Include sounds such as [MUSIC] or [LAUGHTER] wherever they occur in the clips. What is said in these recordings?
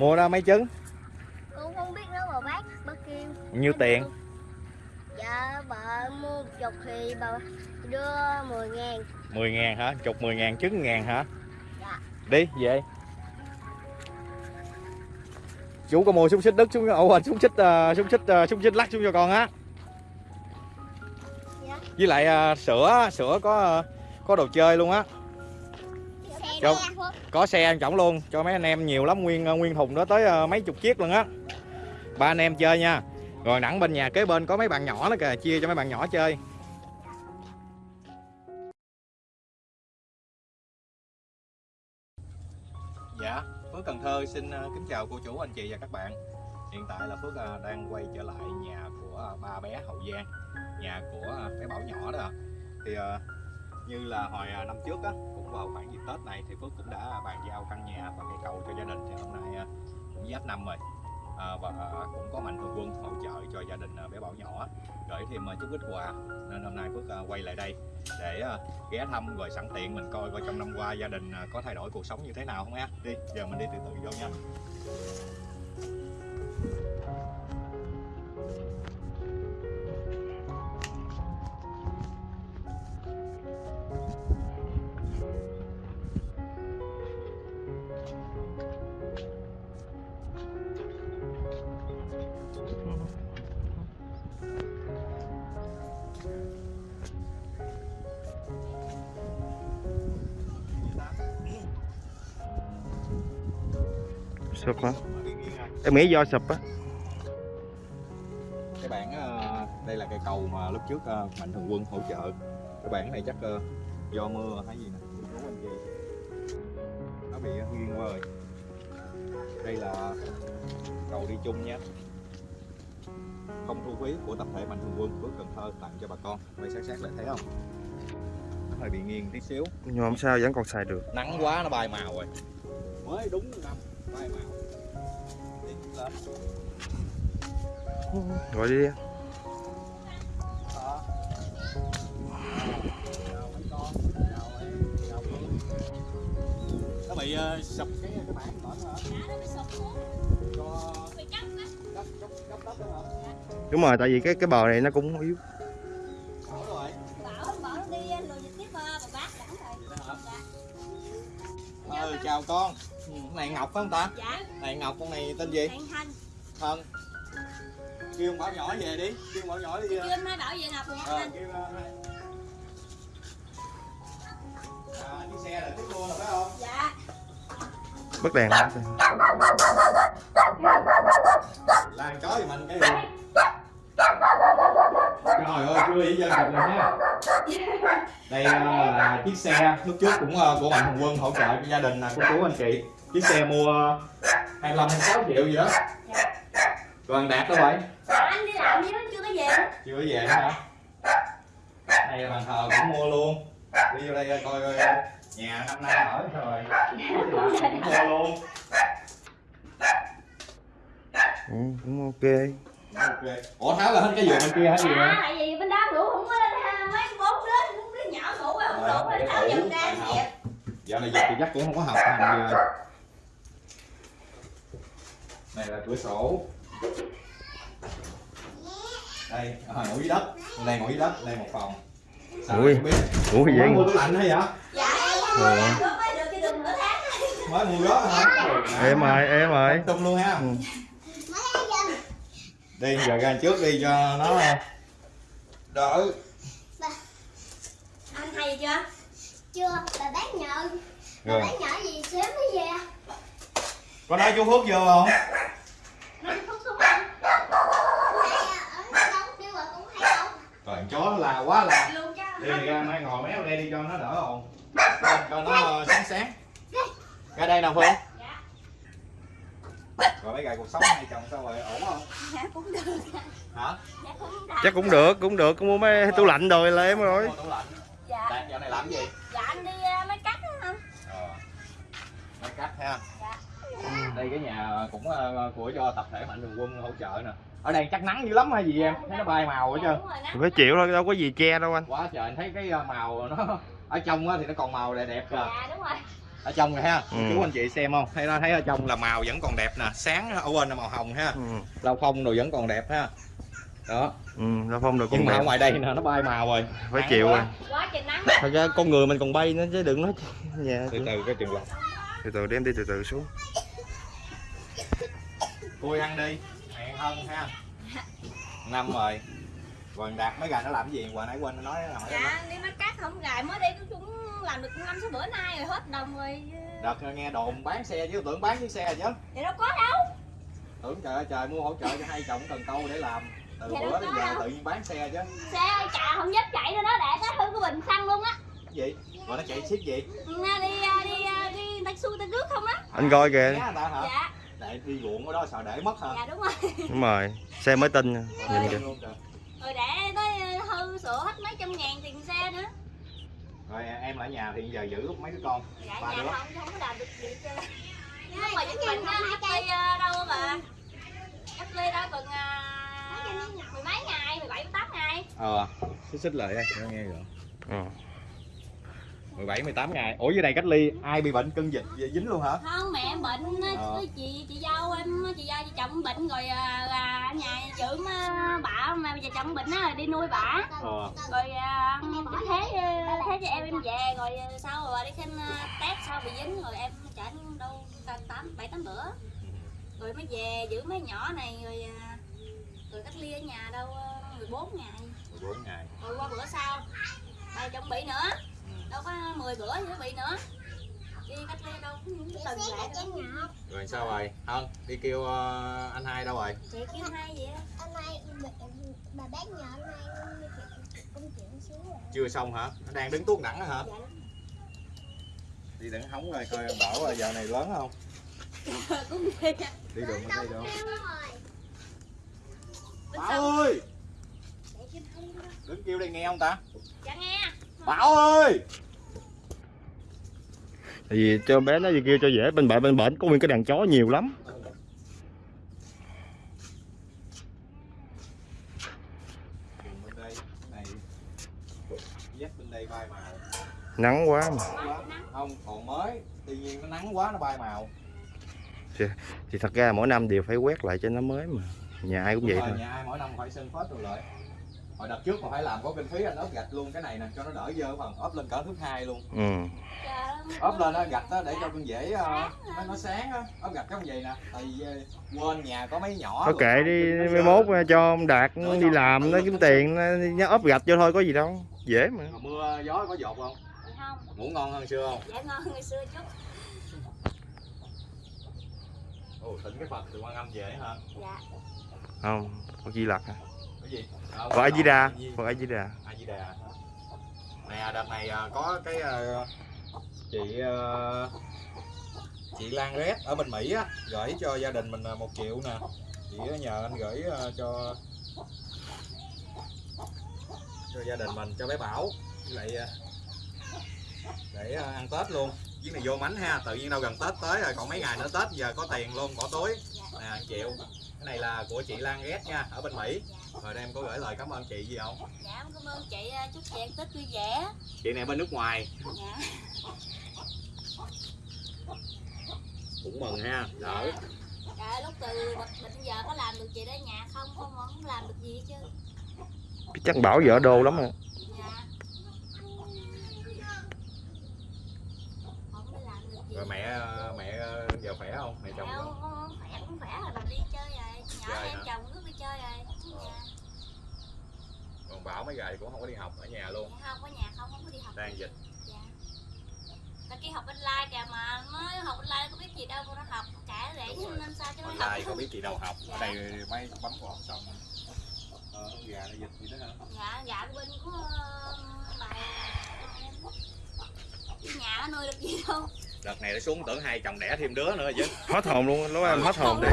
mua ra mấy trứng? Con không biết nếu mà bác bác kêu. Nhiêu tiền? Dạ bà mua một chục thì bà đưa 10 ngàn. 10 ngàn hả? Chục 10 ngàn trứng ngàn hả? Dạ. đi về. Chú có mua súng xích đất xuống ủa súng xích uh, súng xích uh, súng xích lắc xuống cho con á. Dạ. với lại ờ, sữa sữa có ờ, có đồ chơi luôn á Phước. có xe ăn trọng luôn. Cho mấy anh em nhiều lắm nguyên ờ, nguyên thùng đó tới ờ, mấy chục chiếc luôn á. Ba anh em chơi nha. Rồi nẵng bên nhà kế bên có mấy bạn nhỏ đó kìa chia cho mấy bạn nhỏ chơi. Dạ Phước Cần Thơ xin ờ, kính chào cô chú anh chị và các bạn. Hiện tại là Phước đang quay trở lại nhà của ba bé Hậu Giang nhà của bé Bảo nhỏ đó. Thì ờ, như là hồi à, năm trước á cũng vào khoảng dịp Tết này thì Phước cũng đã bàn giao căn nhà và cây cầu cho gia đình. Thì hôm nay à, cũng giáp năm rồi. À, và à, cũng có mạnh thường quân hỗ trợ cho gia đình bé Bảo nhỏ. Gửi thêm chút ít quà. Nên hôm nay Phước quay lại đây để ghé thăm rồi sẵn tiện mình coi coi trong năm qua gia đình có thay đổi cuộc sống như thế nào không á đi giờ mình đi từ từ vô nha. Sụp hả? Em nghĩ do sụp á. Cái bản ờ, đây là cây cầu mà lúc trước ờ, mạnh thường quân hỗ trợ. Cái bản này chắc ờ, do mưa hay gì nè? Nó bị nghiêng qua rồi. Đây là cầu đi chung nha. Không thu phí của tập thể mạnh thường quân phước cần thơ tặng cho bà con. Quay sát sát lại thấy không? Nó hơi bị nghiêng tí xíu. Nhưng mà không sao vẫn còn xài được. Nắng quá nó bay màu rồi. Mới đúng năm gọi đi em. Nó bị uh, sụp cái cái bảng đất đó hả? đúng rồi tại vì cái cái bờ này nó cũng yếu nó? Dạ. Ừ, chào con. Này Ngọc phải không ta? Dạ Này Ngọc con này tên gì? Thanh Thân. Kêu bảo nhỏ về đi, kêu bảo nhỏ đi. Kêu anh hai bảo Ngọc nha Ờ, anh kêu ờ, hai. À, chiếc xe là tiếp luôn rồi phải không? Dạ bất đèn Lan chó thì mình cái gì? Trời ơi, chưa ý dân chụp rồi nha. Đây ờ, là chiếc xe lúc trước cũng ờ, của Mạnh Thường Quân hỗ trợ cho gia đình là cô chú anh chị. Chiếc xe mua 25 26 triệu gì đó. Còn Đạt đâu vậy? Anh đi làm nó chưa có về Chưa có về hả? Đây là bàn thờ cũng mua luôn. Đi vô đây coi coi nhà năm nay ở sao rồi. Cũng mua luôn. ừ, cũng ok Ok. Ủa Tháo là hết cái giường bên kia hả gì Dạ vậy? tại vì bên đó ngủ không có mấy bốn đứa bốn đứa nhỏ ngủ không Ờ, ngủ để tháo ngủ, dần ra không? dẹp Dạo này dịch thì chắc cũng không có học hành gì rồi. Này là cửa sổ. Đây, à, ngủ dưới đất. Đây ngủ dưới đất, đây một phòng. Sao Ui. không biết. ủa gì mua tủ lạnh hay vậy? dạ em Ờ. mới được cái đường nửa tháng Mới mua đó hả? em ơi em ơi Tung luôn ha. Đi giờ ra trước đi cho nó đỡ. anh hay chưa chưa bà bác nhờ bà Rồi. bác nhờ gì sớm mới về Có nói chú Phước vô không? nó không xuống anh ở đâu nhưng mà cũng hay đâu Rồi chó la quá cho Đi ra mai ngồi méo đây đi cho nó đỡ ồn. Cho nó ờ, sáng sáng. Ra đây nào Phương. Dạ Rồi mấy ngày cuộc sống hai chồng sao rồi ổn không? dạ cũng được Hả? dạ cũng được chắc cũng được cũng được cũng mua mấy tủ lạnh rồi là em rồi tủ lạnh. dạ Đạt dạo này làm gì? dạ anh đi uh, máy cắt anh Ờ. Mấy cách ha. dạ Đây cái nhà cũng ờ, của cho tập thể mạnh thường quân hỗ trợ nè. Ở đây chắc nắng dữ lắm hay gì em? Thấy nó bay màu hết dạ, trơn. đúng rồi nè phải chịu thôi đâu có gì che đâu anh Quá trời anh thấy cái ờ, màu nó ở trong á thì nó còn màu đẹp đẹp kìa. dạ đúng rồi ở trong rồi ha. Ừ. chú anh chị xem không? Thấy thấy ở trong là màu vẫn còn đẹp nè. Sáng ở quên là màu hồng ha. Ừ. lau phong rồi vẫn còn đẹp ha. Đó. Ừ nó phong được nhưng con mà đẹp. ngoài đây nè nó bay màu rồi. Phải Nắng chịu rồi. Quá trời nắng. Thật ra con người mình còn bay nữa chứ đừng nói [LAUGHS] nhà từ từ cái trường lọc. Từ từ đem đi từ từ xuống. Cui ăn đi. Hẹn hơn ha? Năm rồi còn đạt mấy gà nó làm cái gì? Hồi nãy quên nó nói nó hỏi dạ đi bắt cát không gài mới đây chúng làm được năm sáu bữa nay rồi hết đồng rồi. Đợt nghe đồn bán xe chứ tưởng bán chiếc xe chứ. Thì đâu có đâu. Tưởng trời ơi trời mua hỗ trợ cho hai chồng cần câu để làm. Từ Dạ bữa đến giờ đâu. tự nhiên bán xe chứ. Xe ơi chà không dám chạy nữa đó để nó hư cái bình xăng luôn á. Cái gì? Rồi nó chạy ship gì? Nga đi à, đi à, đi taxi ta rước không á. Anh coi kìa. Dạ. Để đi ruộng ở đó sợ để mất hả? Dạ đúng rồi. Đúng rồi. Xe mới tin nha. nhìn kìa. trời. Rồi để tới hư sửa hết mấy trăm ngàn tiền xe nữa. Rồi em ở nhà thì giờ giữ mấy đứa con. Dạ Ba nhà đứa. không không có làm được gì hết trơn. Lúc mà dịch bệnh á cách ly à, đâu mà. Cách ly đâu còn à, mười mấy ngày mười bảy mười tám ngày. Ờ xích xích lại đây nghe rồi. Ừ. 17 18 ngày. Ủa dưới này cách ly ai bị bệnh cân dịch dính luôn hả? Không mẹ em bệnh Ờ. chị chị dâu em chị dâu chị chồng bệnh rồi à, là ở nhà dưỡng á, bả mà giờ chồng bệnh á rồi đi nuôi bả ờ. Rồi à, cái thế à, thế cho em em về rồi à, sau rồi đi xem à, test sau bị dính rồi em chả đâu tám bảy tám bữa. Rồi mới về giữ mấy nhỏ này rồi à, rồi cách ly ở nhà đâu à, 14 ngày. 14 ngày. Rồi qua bữa sau đây chồng bị nữa đâu có 10 bữa nữa bị nữa. Đi cách ly đâu cái tuần lại đâu. rồi sao rồi? Hơn đi kêu ờ, anh hai đâu rồi? Chị kêu hai vậy Hôm nay bà bé nhỏ hôm nay công chuyện xíu rồi. chưa xong hả? Nó đang đứng tuốt đẳng hả? Dạ đi đừng hóng rồi coi bảo là giờ này lớn không? [LAUGHS] Cũng đi đi đường mới đi được Bên bảo ơi! Hai đứng kêu đây nghe không ta? Dạ nghe bảo ơi! Tại vì cho bé nó kêu cho dễ bên bển bên bển có nguyên cái đàn chó nhiều lắm. Nắng quá mà. Không còn mới. Tuy nhiên nó nắng quá nó bay màu. Thì thật ra mỗi năm đều phải quét lại cho nó mới mà. Nhà ai cũng vậy thôi. nhà ai mỗi năm phải sơn phết rồi lại hồi đợt trước mà phải làm có kinh phí anh ốp gạch luôn cái này nè cho nó đỡ dơ phần ốp lên cỡ thước hai luôn. Ừ. Ốp lên đó gạch đó để cho con dễ ờ, nó, nó sáng á. Ốp gạch giống vậy nè tại vì ờ, quên nhà có mấy nhỏ thôi rồi, kệ đi nó mai sợ. mốt cho ông đạt đi làm nó kiếm tiền nó, nó ốp gạch cho thôi có gì đâu dễ mà. Mưa gió có dột không? Không. Ngủ ngon hơn xưa không? Dạ ngon ngày xưa chút. Ồ tỉnh cái phật từ quan âm về hả? Dạ. Không có chi lật à. cái gì Phật A Di Đà Phật A Di Đà A Di Đà nè đợt này à, có cái à, chị à, chị Lan Red ở bên Mỹ á gửi cho gia đình mình một triệu nè. Chị nhờ anh gửi cho cho gia đình mình cho bé Bảo. Với lại để ăn Tết luôn. Chuyến này vô mánh ha tự nhiên đâu gần Tết tới rồi còn mấy ngày nữa Tết giờ có tiền luôn bỏ túi. Nè triệu. Cái này là của chị Lan Red nha ở bên Mỹ rồi đây em có gửi lời cảm ơn chị gì không? Dạ em cảm ơn chị à, chúc chị ăn tết vui vẻ. Chị này bên nước ngoài. Dạ. Cũng mừng ha đỡ. Dạ lúc từ bệnh giờ có làm được gì đó nhà không? Không không làm được gì hết chứ. Chắc bảo vợ đô lắm à dạ. Không có làm được gì. Rồi mẹ mẹ giờ khỏe không? Mẹ chồng Dạ, không, không, khỏe cũng khỏe rồi, bà đi chơi rồi. Nhỏ Chơi em hả? chồng cứ đi chơi rồi còn bảo mấy ngày cũng không có đi học ở nhà luôn. Dạ, không có nhà không, không có đi học. Đang dịch. Dạ. Tại kia học online kìa mà mới học online có biết gì đâu cô nó học cả để rồi. nên sao cho nó online học có biết gì đâu học. Ở Dạ. đây mấy bấm vào học xong. Ờ con gà nó dịch gì đó hả? Dạ, dạ bên của ờ, bà em. Nhà nó nuôi được gì đâu. Đợt này nó xuống tưởng hai chồng đẻ thêm đứa nữa chứ. Hết hồn luôn lúc em hết hồn đi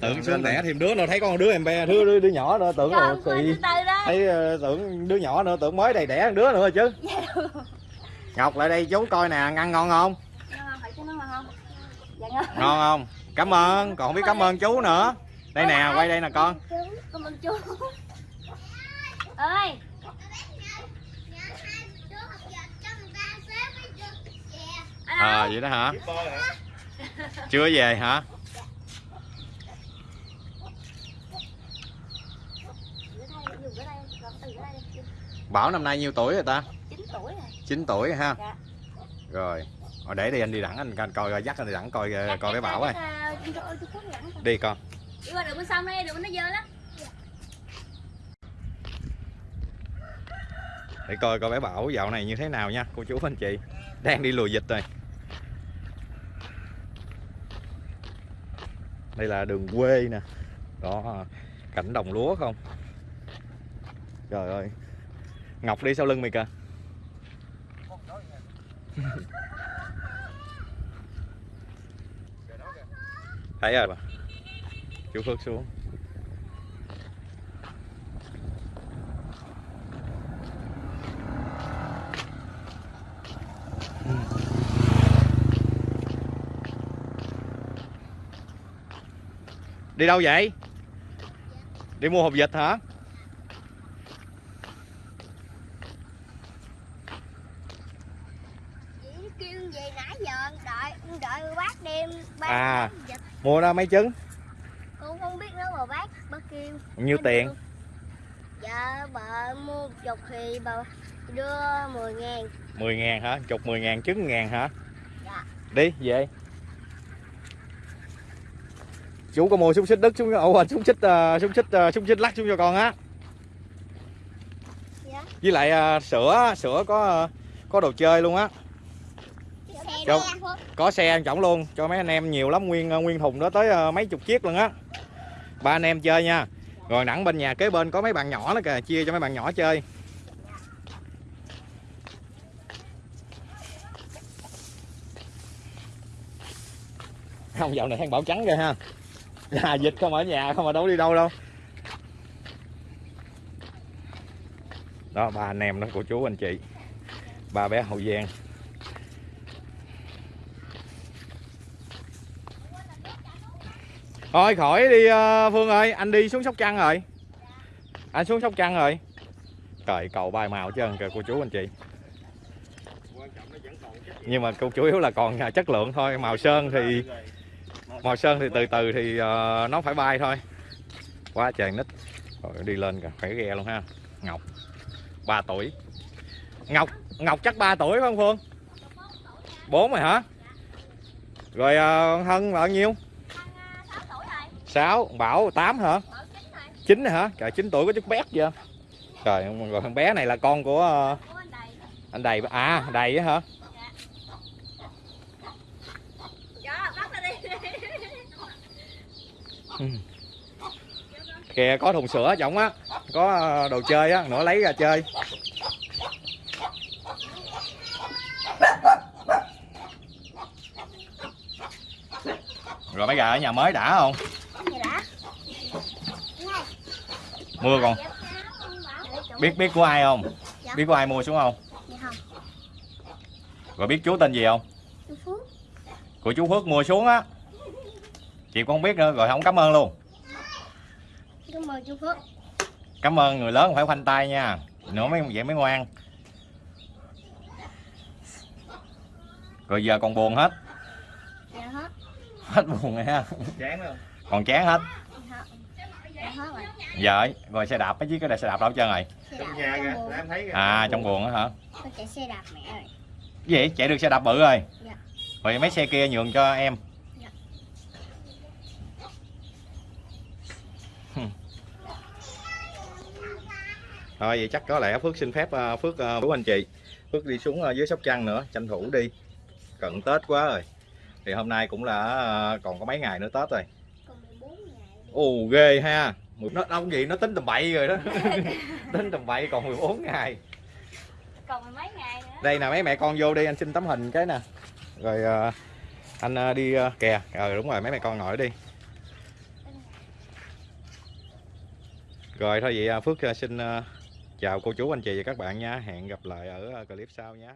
tưởng xuống đẻ thêm đứa nữa thấy con đứa em bé đứa đứa, đứa nhỏ nữa tưởng là từ đó. Thấy ờ, tưởng đứa nhỏ nữa tưởng mới đầy đẻ đứa nữa chứ. Ngọc lại đây chú coi nè ăn ngon không? Ngon, phải cho nó ngon không? Dạ ngon. Ngon không? Cảm ơn còn không biết cảm ơn chú nữa. Đây nè quay đây nè con. Cảm ơn chú ơi Đứa học giờ cho người ta xếp với chưa? Dạ. anh à vậy đó hả? Chưa về hả Rửa tay, dùng rửa tay, rồi từ rửa tay đi. Bảo năm nay nhiêu tuổi rồi ta? 9 tuổi rồi. 9 tuổi ha? Dạ. rồi Rồi để đi anh đi đẳng anh coi- coi dắt anh đi đẳng coi Dạ, coi cái bảo ơi. ơi. đi con. Đi qua đường bên sông đây, đường bên nó dơ lắm. để coi coi bé bảo dạo này như thế nào nha cô chú anh chị. Đang đi lùi dịch rồi. Đây là đường quê nè. Đó cảnh đồng lúa không? Trời ơi ngọc đi sau lưng mày kìa. Thấy rồi chú Phước xuống. Đi đâu vậy? Đi mua hộp vịt hả Chị nó kêu về nãy giờ đợi bác đem bác À. vịt. mua ra mấy trứng Con không biết nữa mà bác bác kêu. nhiêu tiền Dạ bà mua một chục thì bà đưa 10 ngàn 10 ngàn hả chục 10 ngàn trứng ngàn hả Dạ. đi về chú có mua xúc xích đất xuống ủa xúc xích uh, xúc xích uh, xúc xích lắc xuống cho con á Dạ. với lại ờ, sữa sữa có có đồ chơi luôn á Phước. có xe ăn trọng luôn. Cho mấy anh em nhiều lắm nguyên ờ, nguyên thùng đó tới ờ, mấy chục chiếc luôn á. Ba anh em chơi nha. Rồi đẳng bên nhà kế bên có mấy bạn nhỏ đó kìa chia cho mấy bạn nhỏ chơi. Không dạo này than bảo trắng kìa ha. Là dịch không ở nhà không mà đâu đi đâu đâu. Đó ba anh em đó cô chú anh chị. Ba bé hậu giang thôi khỏi đi ờ, Phương ơi. Anh đi xuống Sóc Trăng rồi. Anh xuống Sóc Trăng rồi. Trời cầu bay màu chứ kìa cô chú anh chị. Nhưng mà cô chủ yếu là còn à, chất lượng thôi. Màu sơn thì màu sơn thì từ từ thì ờ, nó phải bay thôi. Quá trời nít. Rồi đi lên kìa phải ghe luôn ha. Ngọc 3 tuổi. Ngọc Ngọc chắc 3 tuổi phải không Phương? 4 rồi hả? Rồi ờ, Hân bao nhiêu? 6 Bảo 8 hả? 9 hả? Trời 9 tuổi có chút bé chưa trời rồi thằng bé này là con của ờ, anh đầy à đầy á hả? Ừ. Kìa, có thùng sữa trọng á, có ờ, đồ chơi á, nữa lấy ra chơi. Rồi mấy gà ở nhà mới đã không Gì đã? Mưa còn biết biết của ai không? Dạ. biết của ai mua xuống không? Dạ không. rồi biết chú tên gì không? Chú Phước. của chú Phước mua xuống á. Chị cũng không biết nữa rồi không cảm ơn luôn. Cảm ơn chú Phước. cảm ơn người lớn phải khoanh tay nha. Nữa mấy vậy mới ngoan. Rồi giờ còn buồn hết. Dạ hết. hết buồn rồi ha. Chán không còn chán hết Dạ rồi. xe đạp chiếc cái xe đạp đâu hết trơn rồi Xe trong đạp nhà trong kìa buồng. em thấy kìa à trong buồng á hả Con chạy xe đạp mẹ rồi. Cái gì chạy được xe đạp bự rồi Dạ. rồi mấy xe kia nhường cho em Dạ. thôi vậy chắc có lẽ phước xin phép ờ, phước uh, bố anh chị phước đi xuống ờ, dưới sóc trăng nữa tranh thủ đi cận tết quá rồi thì hôm nay cũng là ờ, còn có mấy ngày nữa tết rồi Còn 14 ồ ghê ha. Nó ông gì? Nó tính tầm bậy rồi đó. [LAUGHS] Tính tầm bậy còn 14 ngày. Còn mười mấy ngày nữa. đây nè mấy mẹ con vô đi anh xin tấm hình cái nè. Rồi ờ, anh ờ, đi ờ, kè ờ đúng rồi mấy mẹ con ngồi đi. Rồi thôi vậy ờ, phước xin chào cô chú anh chị và các bạn nha. Hẹn gặp lại ở clip sau nhé